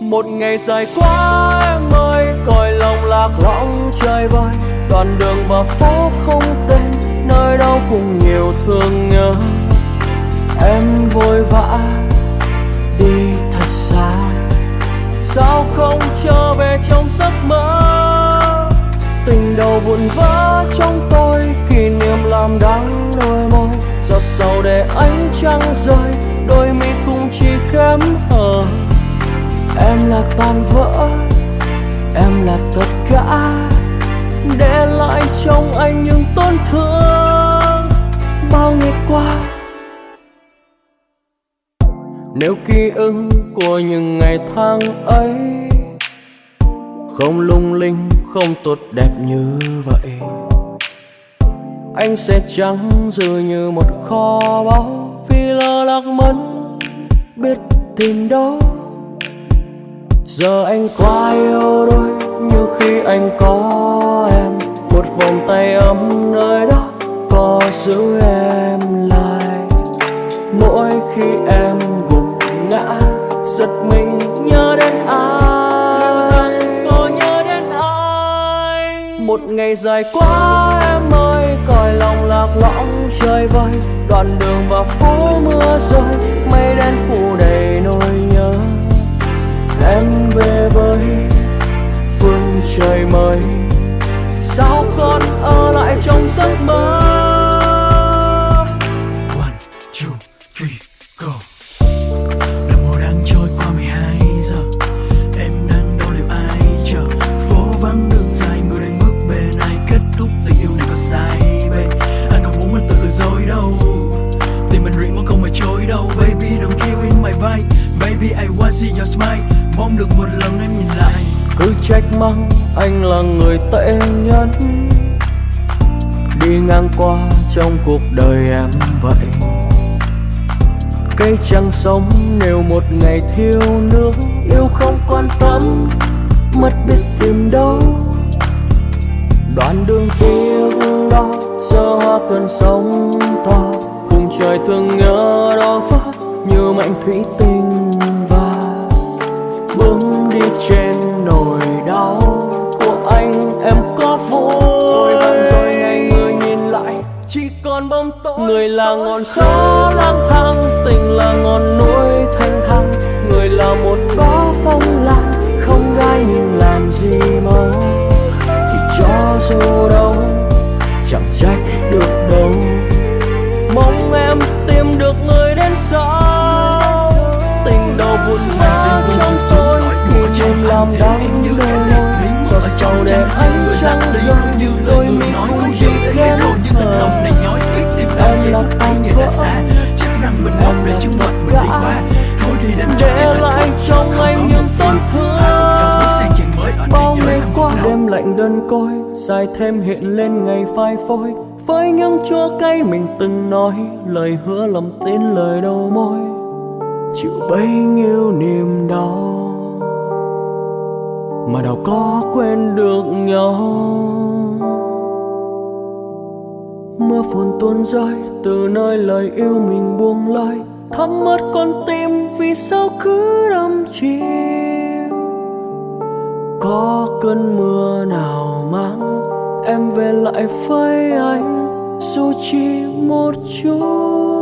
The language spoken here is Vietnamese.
một ngày dài quá em ơi còi lòng lạc lõng trời vơi đoạn đường và phố không tên, nơi đâu cũng nhiều thương nhớ. Em vội vã đi thật xa. Sao không trở về trong giấc mơ? Tình đầu vụn vỡ trong tôi, kỷ niệm làm đắng đôi môi. Giọt sầu để ánh trăng rơi, đôi mi cũng chỉ khém hờ em là tan vỡ, em là tất cả. Để lại trong anh những tổn thương bao ngày qua. Nếu ký ức của những ngày tháng ấy không lung linh, không tốt đẹp như vậy, anh sẽ trắng dư như một kho báu vì lơ lạc mất biết tìm đâu giờ anh quá yêu đôi như khi anh có em. Một vòng tay ấm nơi đó có giữ em lại. Mỗi khi em gục ngã giật mình nhớ đến ai. Có nhớ đến ai một ngày dài quá em ơi còi lòng lạc lõng chơi vơi. Đoạn đường và phố mưa rơi mây đen con ở lại trong giấc mơ. One, two, three, go. Đồng hồ đang trôi qua 12 giờ. Em đang đâu liệu ai chờ? Phố vắng đường dài người đang bước bên ai? Kết thúc tình yêu này có sai babe. Anh không muốn mình tự lừa dối đâu? Tình mình riêng mà không phải chối đâu Baby. Đừng kill in my vibe. Baby I wanna see your smile. Mong được một lần em nhìn lại cứ trách mắng anh là người tệ nhất. Đi ngang qua trong cuộc đời em vậy. Cây chẳng sống nếu một ngày thiếu nước, yêu không quan tâm, mất biết tìm đâu. Đoạn đường tiếc đó, giờ hoa cơn sóng to cùng trời thương nhớ đó phát như mảnh thủy tinh và bước đi trên người là ngọn gió lang thang, tình là ngọn núi thanh thang. Người là một bó phong lan, không gai nhưng làm gì mong thì cho dù đâu, chẳng trách được đâu. Mong em tìm được người đến sau. Tình đầu vụn vỡ trong tôi kỷ niệm làm đắng đôi môi giọt sầu để ánh trăng rơi, đôi mi cũng chỉ khẽ hờ em là tan vỡ Chắc rằng mình mất để chứng mệnh mình đi qua Thôi đi đem cho em hạnh phúc trong anh những tổn thương bao ngày qua không đêm lạnh đơn côi dài thêm hiện lên ngày phai phôi. Với những chua cay mình từng nói lời hứa lòng tin lời đầu môi. Chịu bấy nhiêu niềm đau mà đâu có quên được nhau mưa phùn tuôn rơi, từ nơi lời yêu mình buông lơi. Thấm mất con tim vì sao cứ đắm chìm? Có cơn mưa nào mang em về lại với anh? Dù chỉ một chút.